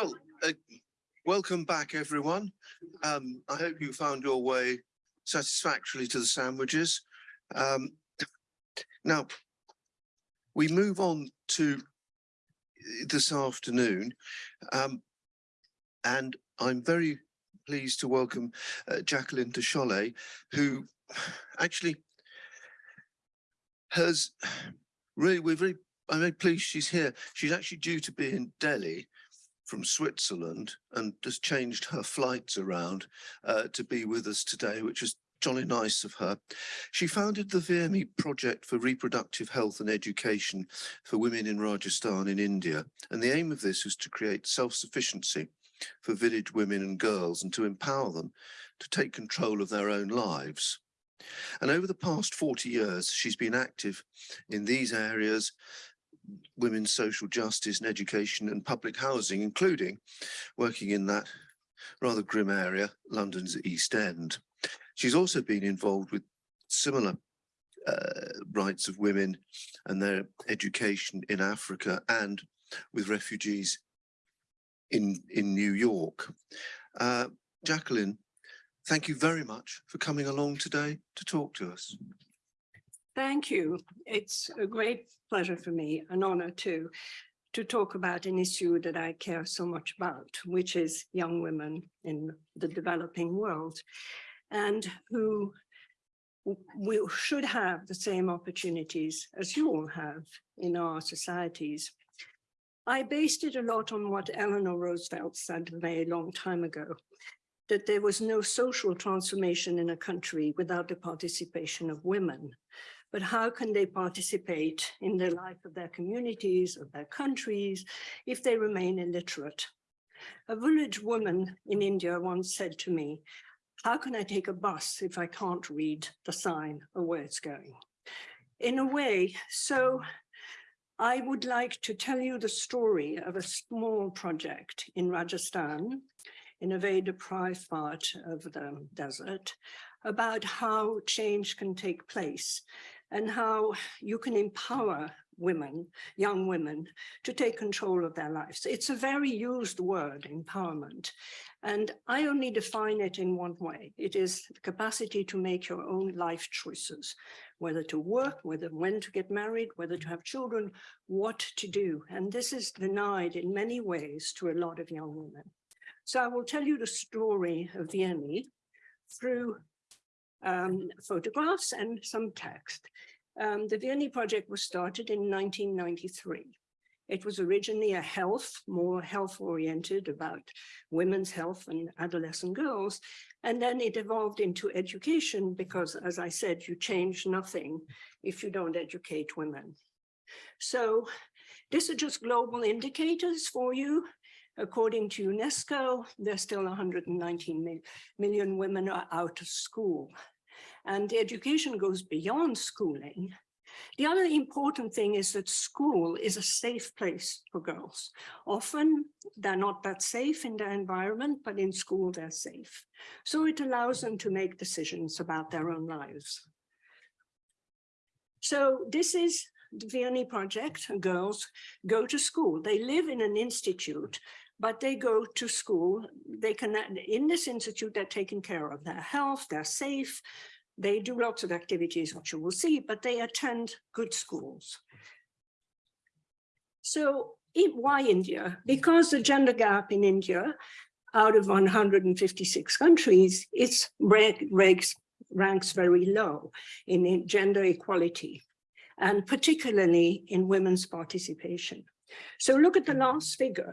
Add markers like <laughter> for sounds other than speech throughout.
Well, uh, welcome back, everyone. Um, I hope you found your way satisfactorily to the sandwiches. Um, now, we move on to this afternoon, um, and I'm very pleased to welcome uh, Jacqueline de Chollet, who actually has <sighs> really, we're very, I'm very pleased she's here. She's actually due to be in Delhi from Switzerland and has changed her flights around uh, to be with us today, which is jolly nice of her. She founded the Veerni Project for Reproductive Health and Education for Women in Rajasthan in India. And the aim of this is to create self-sufficiency for village women and girls and to empower them to take control of their own lives. And over the past 40 years, she's been active in these areas women's social justice and education and public housing, including working in that rather grim area, London's East End. She's also been involved with similar uh, rights of women and their education in Africa and with refugees in, in New York. Uh, Jacqueline, thank you very much for coming along today to talk to us. Thank you. It's a great pleasure for me, an honor too, to talk about an issue that I care so much about, which is young women in the developing world and who we should have the same opportunities as you all have in our societies. I based it a lot on what Eleanor Roosevelt said a very long time ago, that there was no social transformation in a country without the participation of women but how can they participate in the life of their communities, of their countries, if they remain illiterate? A village woman in India once said to me, how can I take a bus if I can't read the sign of where it's going? In a way, so I would like to tell you the story of a small project in Rajasthan, in a very deprived part of the desert, about how change can take place and how you can empower women, young women, to take control of their lives. It's a very used word, empowerment. And I only define it in one way. It is the capacity to make your own life choices, whether to work, whether when to get married, whether to have children, what to do. And this is denied in many ways to a lot of young women. So I will tell you the story of Veerni through um, photographs and some text. Um, the Veerni project was started in 1993. It was originally a health, more health oriented about women's health and adolescent girls. And then it evolved into education because, as I said, you change nothing if you don't educate women. So these are just global indicators for you. According to UNESCO, there's still 119 million women are out of school. And education goes beyond schooling. The other important thing is that school is a safe place for girls. Often they're not that safe in their environment, but in school they're safe. So it allows them to make decisions about their own lives. So this is the Veerni project. Girls go to school. They live in an institute but they go to school. They can, in this institute, they're taken care of their health, they're safe, they do lots of activities, which you will see, but they attend good schools. So why India? Because the gender gap in India, out of 156 countries, its ranks, ranks very low in gender equality, and particularly in women's participation. So look at the last figure.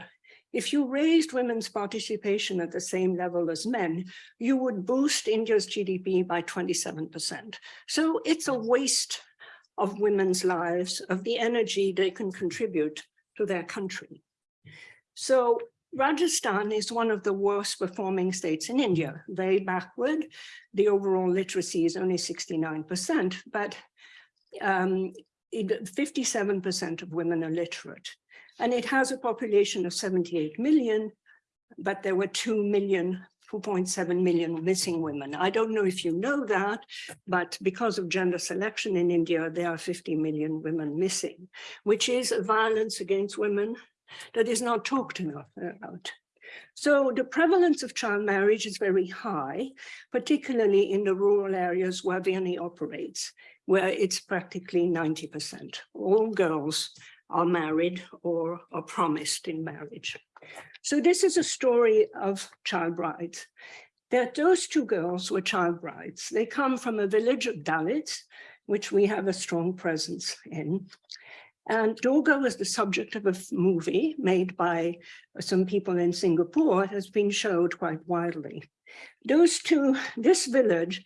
If you raised women's participation at the same level as men, you would boost India's GDP by 27%. So it's a waste of women's lives, of the energy they can contribute to their country. So Rajasthan is one of the worst performing states in India, very backward. The overall literacy is only 69%, but 57% um, of women are literate. And it has a population of 78 million, but there were 2 million 2.7 million missing women. I don't know if you know that, but because of gender selection in India, there are 50 million women missing, which is a violence against women, that is not talked enough about. So the prevalence of child marriage is very high, particularly in the rural areas where Veerni operates, where it's practically 90%. All girls are married or are promised in marriage. So this is a story of child brides. That those two girls were child brides. They come from a village of Dalits, which we have a strong presence in. And Doga was the subject of a movie made by some people in Singapore, It has been showed quite widely. Those two, this village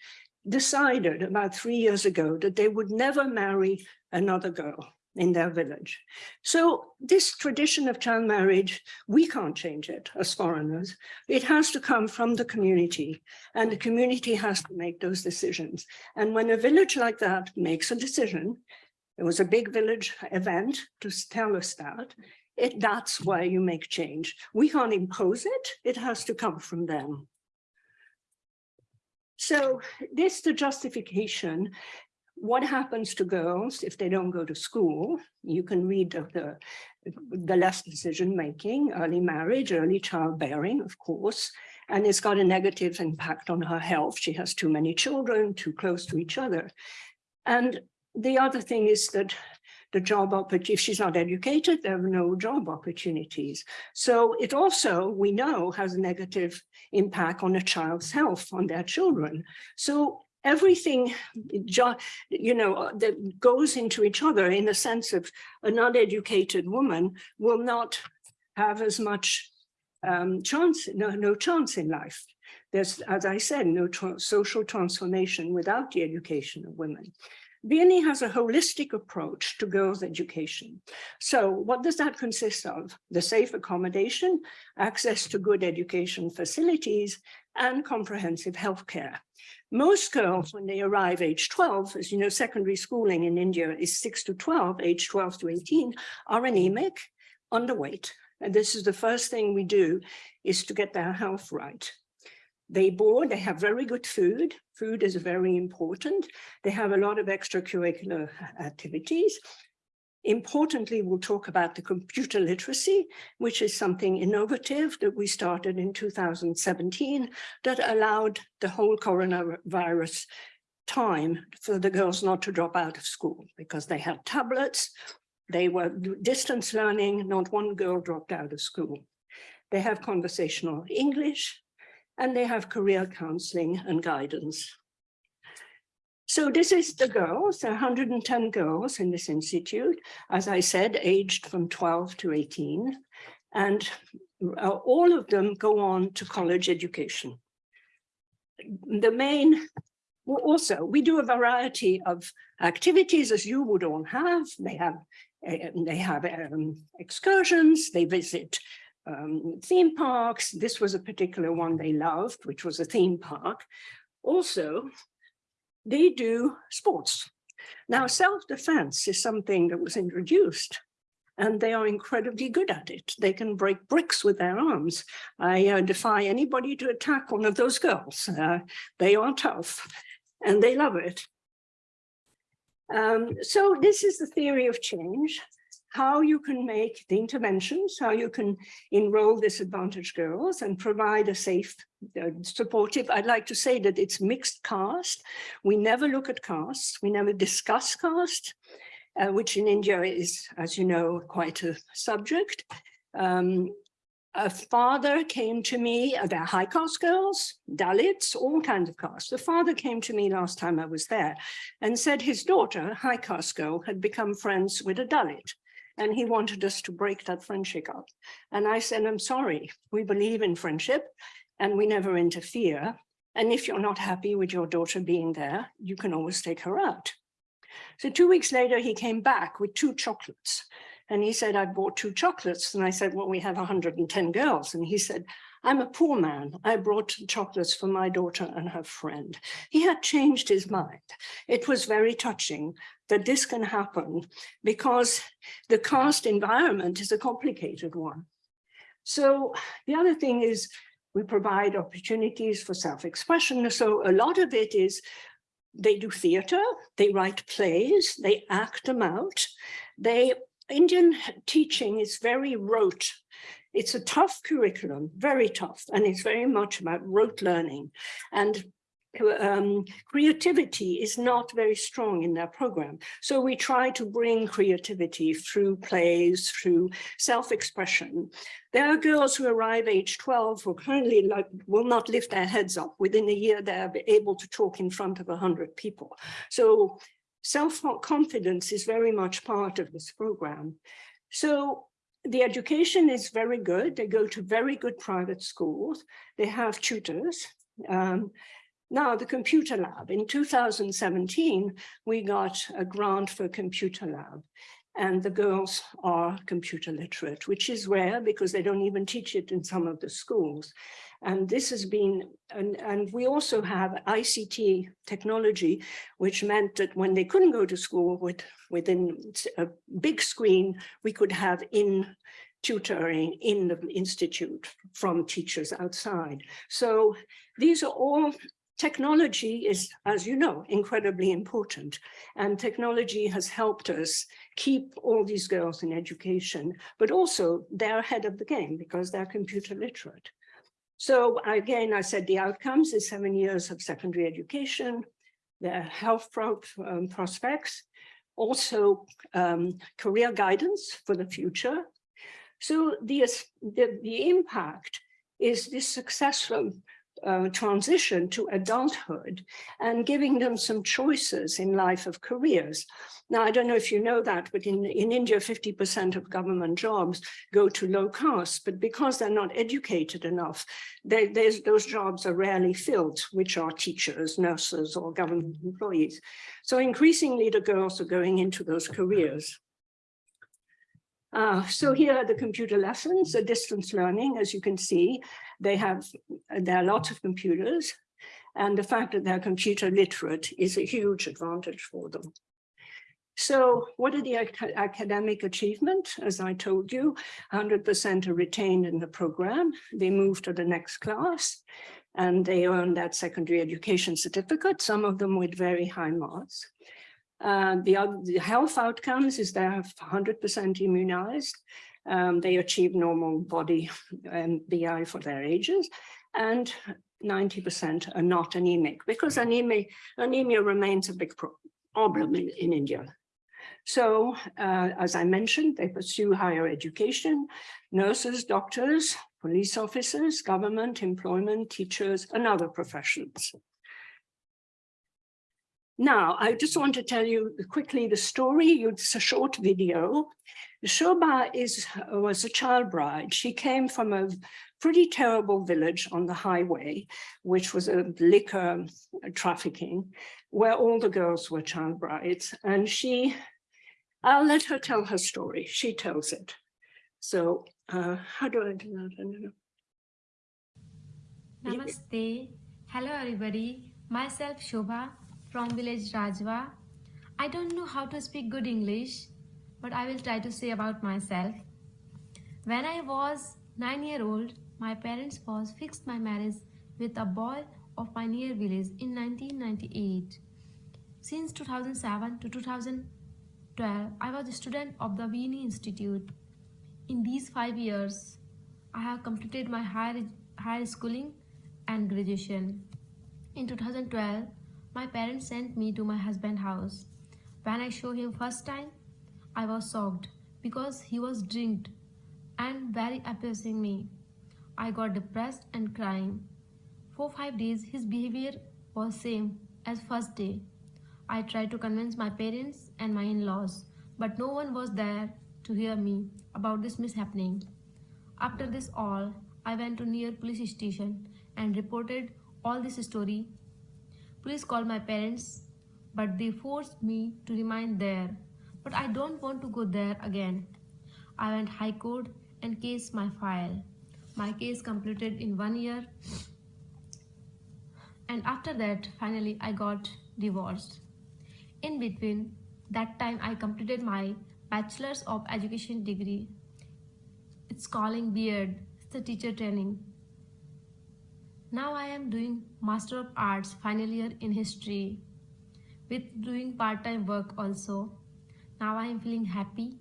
decided about three years ago that they would never marry another girl in their village. So this tradition of child marriage, we can't change it as foreigners. It has to come from the community and the community has to make those decisions. And when a village like that makes a decision, it was a big village event to tell us that, it, that's why you make change. We can't impose it, it has to come from them. So this the justification what happens to girls if they don't go to school? You can read of the, the less decision making, early marriage, early childbearing, of course, and it's got a negative impact on her health. She has too many children, too close to each other. And the other thing is that the job opportunity, if she's not educated, there are no job opportunities. So it also, we know, has a negative impact on a child's health, on their children. So everything, you know, that goes into each other in the sense of an uneducated woman will not have as much um, chance, no, no chance in life. There's, as I said, no tra social transformation without the education of women. Veerni has a holistic approach to girls' education. So what does that consist of? The safe accommodation, access to good education facilities, and comprehensive healthcare. Most girls, when they arrive age 12, as you know, secondary schooling in India is 6 to 12, age 12 to 18, are anemic, underweight. And this is the first thing we do is to get their health right. They board, they have very good food. Food is very important. They have a lot of extracurricular activities. Importantly, we'll talk about the computer literacy, which is something innovative that we started in 2017 that allowed the whole coronavirus time for the girls not to drop out of school because they had tablets, they were distance learning, not one girl dropped out of school. They have conversational English and they have career counseling and guidance. So this is the girls, 110 girls in this institute, as I said, aged from 12 to 18, and uh, all of them go on to college education. The main, well, also, we do a variety of activities as you would all have. They have, uh, they have um, excursions, they visit um, theme parks. This was a particular one they loved, which was a theme park. Also, they do sports. Now, self-defense is something that was introduced and they are incredibly good at it. They can break bricks with their arms. I uh, defy anybody to attack one of those girls. Uh, they are tough and they love it. Um, so this is the theory of change how you can make the interventions, how you can enroll disadvantaged girls and provide a safe, uh, supportive, I'd like to say that it's mixed caste. We never look at caste, we never discuss caste, uh, which in India is, as you know, quite a subject. Um, a father came to me, uh, they're high caste girls, Dalits, all kinds of castes. The father came to me last time I was there and said his daughter, high caste girl, had become friends with a Dalit and he wanted us to break that friendship up. And I said, I'm sorry, we believe in friendship and we never interfere. And if you're not happy with your daughter being there, you can always take her out. So two weeks later, he came back with two chocolates. And he said, I bought two chocolates. And I said, well, we have 110 girls. And he said, I'm a poor man. I brought chocolates for my daughter and her friend. He had changed his mind. It was very touching that this can happen because the caste environment is a complicated one. So the other thing is we provide opportunities for self-expression. So a lot of it is they do theater, they write plays, they act them out, they Indian teaching is very rote. It's a tough curriculum, very tough, and it's very much about rote learning. And um, creativity is not very strong in their program. So we try to bring creativity through plays, through self-expression. There are girls who arrive age 12 who currently like, will not lift their heads up. Within a year, they're able to talk in front of 100 people. So self-confidence is very much part of this program. So the education is very good. They go to very good private schools. They have tutors. Um, now, the computer lab. In 2017, we got a grant for computer lab and the girls are computer literate, which is rare because they don't even teach it in some of the schools. And this has been, and, and we also have ICT technology, which meant that when they couldn't go to school with within a big screen, we could have in tutoring in the institute from teachers outside. So these are all technology is, as you know, incredibly important. And technology has helped us keep all these girls in education, but also they're ahead of the game because they're computer literate. So again, I said the outcomes is seven years of secondary education, their health pro um, prospects, also um, career guidance for the future. So the, the, the impact is this successful uh, transition to adulthood and giving them some choices in life of careers. Now, I don't know if you know that, but in, in India, 50% of government jobs go to low caste, but because they're not educated enough, they, those jobs are rarely filled, which are teachers, nurses, or government employees. So increasingly, the girls are going into those careers. Uh, so here are the computer lessons, the distance learning, as you can see, they have, there are lots of computers and the fact that they're computer literate is a huge advantage for them. So what are the academic achievement? As I told you, 100% are retained in the program. They move to the next class and they earn that secondary education certificate, some of them with very high marks. Uh, the, the, health outcomes is they're 100% immunized. Um, they achieve normal body and BI for their ages. And 90% are not anemic because anemia, anemia remains a big problem in, in India. So, uh, as I mentioned, they pursue higher education, nurses, doctors, police officers, government, employment, teachers, and other professions. Now, I just want to tell you quickly the story. It's a short video. Shobha is, was a child bride. She came from a pretty terrible village on the highway, which was a liquor trafficking, where all the girls were child brides. And she, I'll let her tell her story. She tells it. So uh, how do I do that? Namaste. Hello, everybody. Myself, Shobha from village Rajwa. I don't know how to speak good English, but I will try to say about myself. When I was 9 year old, my parents was fixed my marriage with a boy of my near village in 1998. Since 2007 to 2012, I was a student of the Veerni Institute. In these five years, I have completed my higher, higher schooling and graduation. In 2012, my parents sent me to my husband's house. When I saw him first time, I was shocked because he was drinked and very abusing me. I got depressed and crying. For five days, his behavior was same as first day. I tried to convince my parents and my in-laws, but no one was there to hear me about this mishappening. After this all, I went to near police station and reported all this story Please call my parents, but they forced me to remain there. But I don't want to go there again. I went high court and case my file. My case completed in one year. And after that, finally, I got divorced. In between that time, I completed my Bachelor's of Education degree. It's calling beard, it's the teacher training. Now I am doing Master of Arts final year in history with doing part-time work also. Now I am feeling happy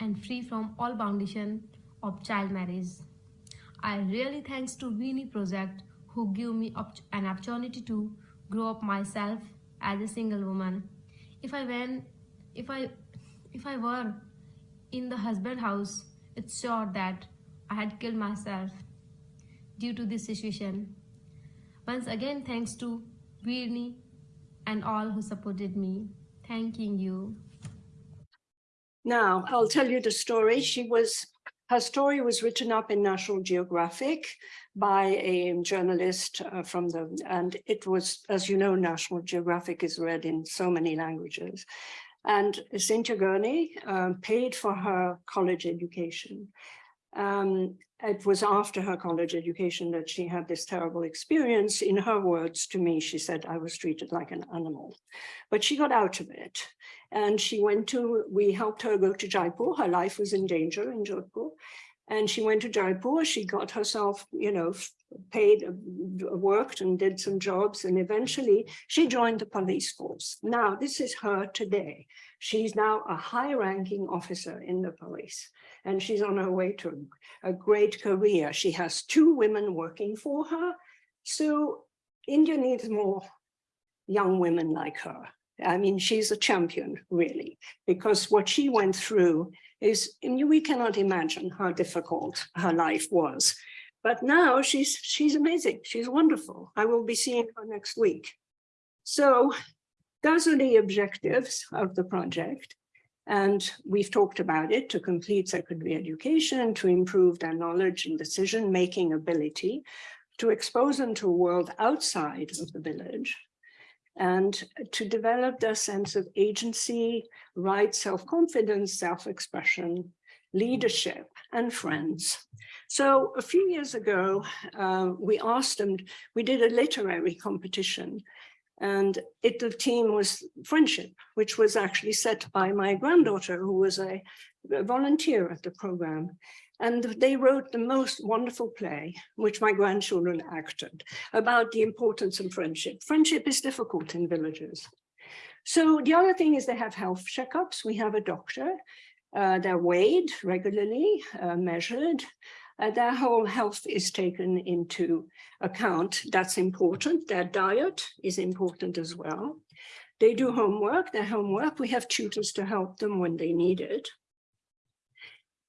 and free from all foundation of child marriage. I really thanks to Veerni Project who give me an opportunity to grow up myself as a single woman. If I went, if I, if I were in the husband house, it's sure that I had killed myself due to this situation. Once again, thanks to Veerni and all who supported me. Thanking you. Now, I'll tell you the story. She was, her story was written up in National Geographic by a journalist uh, from the, and it was, as you know, National Geographic is read in so many languages. And Cynthia Gorney um, paid for her college education. Um, it was after her college education that she had this terrible experience. In her words to me, she said, I was treated like an animal. But she got out of it. And she went to, we helped her go to Jaipur. Her life was in danger in Jodhpur. And she went to Jaipur. She got herself, you know, paid, uh, worked and did some jobs. And eventually she joined the police force. Now, this is her today. She's now a high ranking officer in the police and she's on her way to a great career. She has two women working for her. So India needs more young women like her. I mean, she's a champion, really, because what she went through is, we cannot imagine how difficult her life was. But now she's, she's amazing. She's wonderful. I will be seeing her next week. So those are the objectives of the project. And we've talked about it to complete secondary education, to improve their knowledge and decision-making ability, to expose them to a world outside of the village, and to develop their sense of agency, right self-confidence, self-expression, leadership, and friends. So a few years ago, uh, we asked them, we did a literary competition and it, the team was friendship, which was actually set by my granddaughter, who was a, a volunteer at the program. And they wrote the most wonderful play, which my grandchildren acted, about the importance of friendship. Friendship is difficult in villages. So the other thing is they have health checkups. We have a doctor. Uh, they're weighed regularly, uh, measured, uh, their whole health is taken into account. That's important. Their diet is important as well. They do homework, their homework. We have tutors to help them when they need it.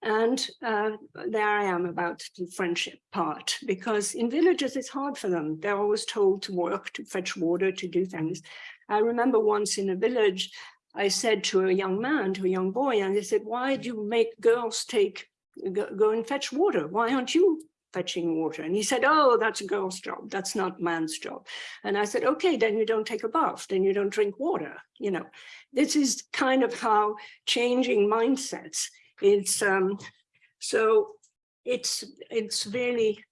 And uh, there I am about the friendship part, because in villages it's hard for them. They're always told to work, to fetch water, to do things. I remember once in a village, I said to a young man, to a young boy, and they said, why do you make girls take go, go and fetch water. Why aren't you fetching water? And he said, oh, that's a girl's job. That's not man's job. And I said, okay, then you don't take a bath. Then you don't drink water. You know, this is kind of how changing mindsets. It's um, so it's it's really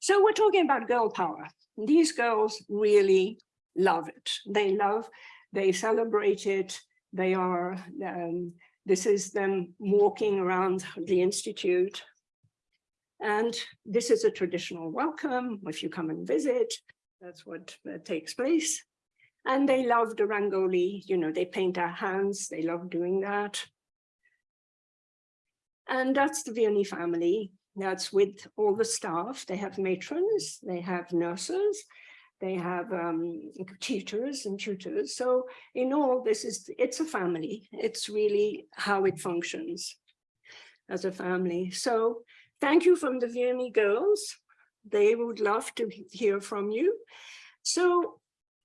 so we're talking about girl power. These girls really love it. They love, they celebrate it. They are um, this is them walking around the Institute. And this is a traditional welcome if you come and visit. That's what uh, takes place. And they love the Rangoli, you know, they paint their hands, they love doing that. And that's the Veerni family. That's with all the staff. They have matrons, they have nurses, they have um, teachers and tutors. So in all, this is, it's a family. It's really how it functions as a family. So thank you from the Veerni girls. They would love to hear from you. So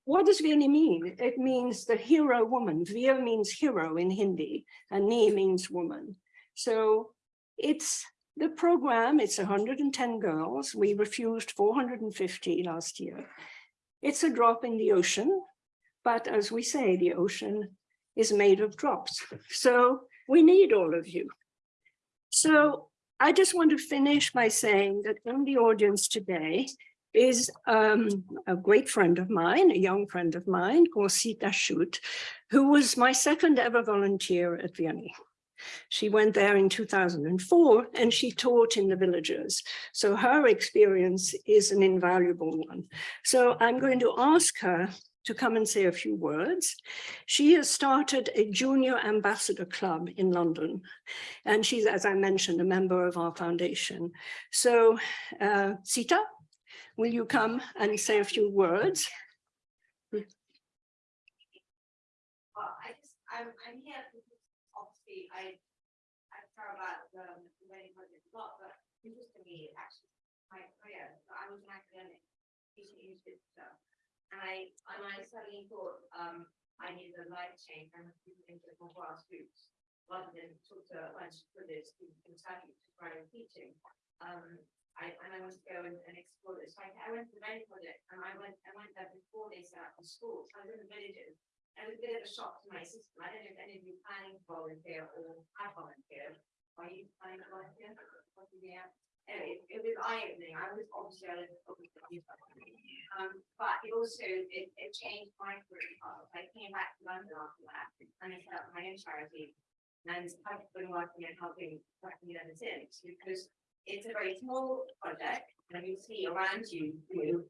what does Veerni mean? It means the hero woman. Vir means hero in Hindi and Ni means woman. So it's the program, it's 110 girls. We refused 450 last year. It's a drop in the ocean, but as we say, the ocean is made of drops. So we need all of you. So I just want to finish by saying that in the audience today is um, a great friend of mine, a young friend of mine called Sita Shute, who was my second ever volunteer at Veerni. She went there in 2004 and she taught in the villages. So her experience is an invaluable one. So I'm going to ask her to come and say a few words. She has started a junior ambassador club in London, and she's, as I mentioned, a member of our foundation. So, uh, Sita, will you come and say a few words? Well, I just, I'm, I'm here because obviously I, I care about the, Veerni project a lot, but interestingly, actually, my career, so I was an academic, teaching English. And I, and I suddenly thought, um, I needed a life change and moved into more grassroots. Rather than talk to a bunch of people in Kentucky to try teaching. Um, I, and I wanted to go and, and explore this. So I, I went to the Veerni project and I went, I went there before they set up the school. So I was in the villages. And it was a bit of a shock to my system. I don't know if any of you planning to volunteer or have volunteered. Are you? What do you have? Anyway, it was eye opening. I was obviously. Um, but it also, it, it changed my career path. I came back to London after that and I set up my own charity. And I've been working and helping, working ever since because it's a very small project and you see around you, you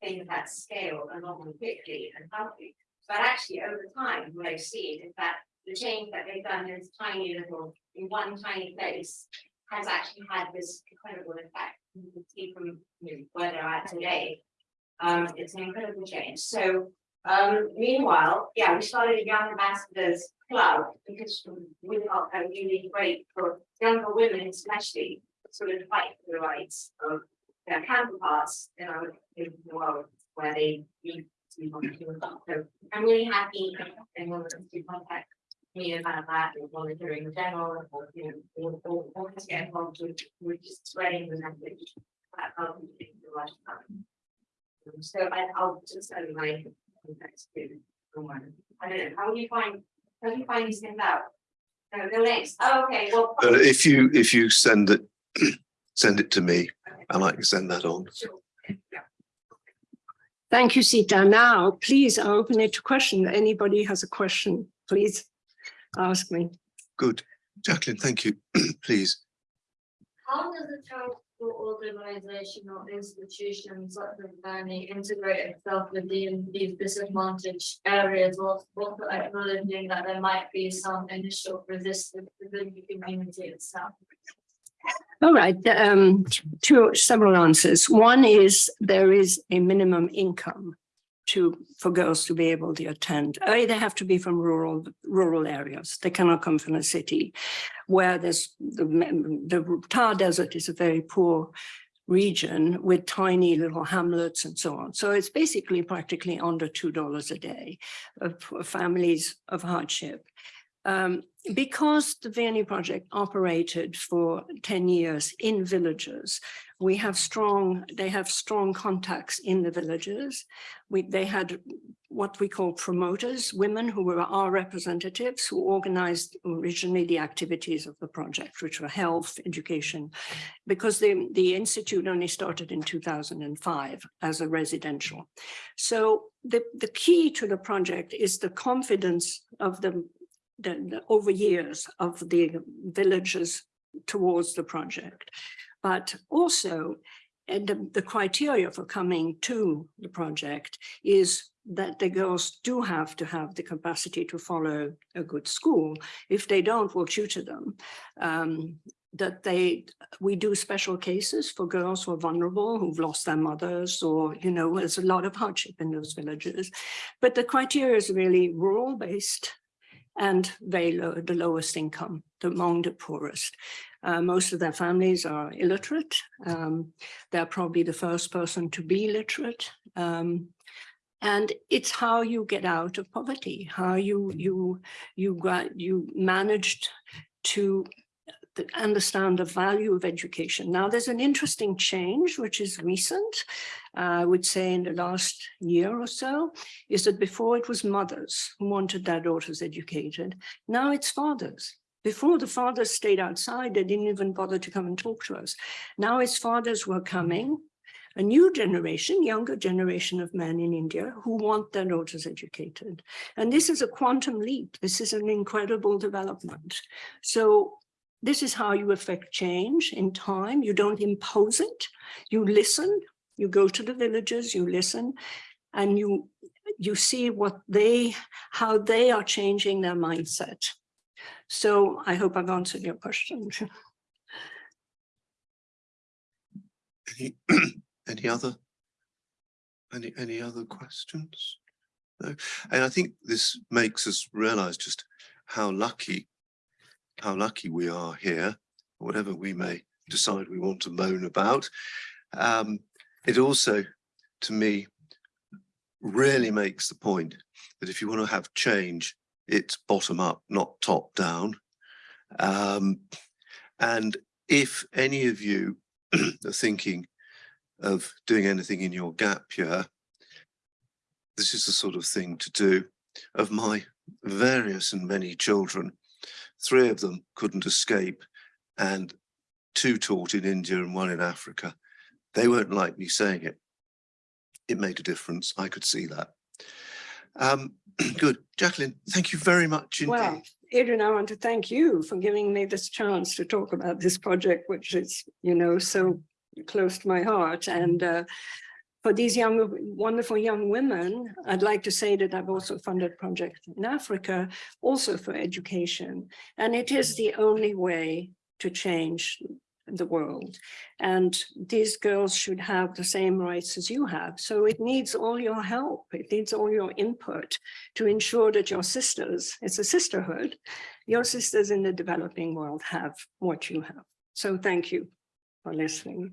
things that scale a lot more quickly and healthy. But actually, over time, what I've seen is that the change that they've done this tiny little, in one tiny place, has actually had this incredible effect. You can see from where they're at today. Um, it's an incredible change. So, um, meanwhile, yeah, we started a Young Ambassadors Club because we that really great for younger women, especially, sort of fight for the rights of their counterparts in our in the world where they need to be volunteering. So I'm really happy anyone wants to contact me about that or volunteering in general or, you know, or, or, or just get involved with, with just spreading the message. That I'll be doing the right time. Um, So I, I'll just send my contacts to someone. I don't know, how do you find, how do you find these things out? No, the links, oh, okay, well. But if you, if you send it, <clears throat> send it to me and I can send that on. Sure. Yeah. Thank you, Sita. Now, please, I open it to question. Anybody has a question, please ask me. Good. Jacqueline, thank you. <clears throat> Please. How does a charitable organization or institution such as Veerni integrate itself within these disadvantaged areas whilst also acknowledging that there might be some initial resistance within the community itself? All right, um, two, several answers. One is there is a minimum income to, for girls to be able to attend. Uh, They have to be from rural, rural areas. They cannot come from a city where there's the, the Thar desert is a very poor region with tiny little hamlets and so on. So it's basically practically under $2 a day for families of hardship. Um, because the Veerni project operated for 10 years in villages, we have strong, they have strong contacts in the villages. We, they had what we call promoters, women who were our representatives who organized originally the activities of the project, which were health, education, because the, the institute only started in 2005 as a residential. So the, the key to the project is the confidence of the the, the over years of the villages towards the project. But also, the, the criteria for coming to the project is that the girls do have to have the capacity to follow a good school. If they don't, we'll tutor them. Um, that they, we do special cases for girls who are vulnerable, who've lost their mothers, or, you know, there's a lot of hardship in those villages. But the criteria is really rural based and very low, the lowest income, the among the poorest. Uh, most of their families are illiterate. Um, they're probably the first person to be literate. Um, and it's how you get out of poverty, how you you you you managed to understand the value of education. Now, there's an interesting change, which is recent, uh, I would say in the last year or so, is that before it was mothers who wanted their daughters educated. Now it's fathers. Before the fathers stayed outside, they didn't even bother to come and talk to us. Now it's fathers were coming, a new generation, younger generation of men in India who want their daughters educated. And this is a quantum leap. This is an incredible development. So this is how you affect change in time. You don't impose it. You listen. You go to the villages, you listen, and you you see what they, how they are changing their mindset. So I hope I've answered your question. <laughs> Any, <clears throat> any other? Any, any other questions? No, and I think this makes us realize just how lucky, how lucky we are here, whatever we may decide we want to moan about. Um, it also, to me, really makes the point that if you want to have change, it's bottom up, not top down. Um, and if any of you <clears throat> are thinking of doing anything in your gap year, this is the sort of thing to do. Of my various and many children, three of them couldn't escape and two taught in India and one in Africa. They won't like me saying it. It made a difference. I could see that. Um, <clears throat> good. Jacqueline, thank you very much indeed. Well, Adrian, I want to thank you for giving me this chance to talk about this project, which is, you know, so close to my heart. And uh, for these young, wonderful young women, I'd like to say that I've also funded projects in Africa, also for education. And it is the only way to change the world. And these girls should have the same rights as you have. So it needs all your help. It needs all your input to ensure that your sisters, it's a sisterhood, your sisters in the developing world have what you have. So thank you for listening.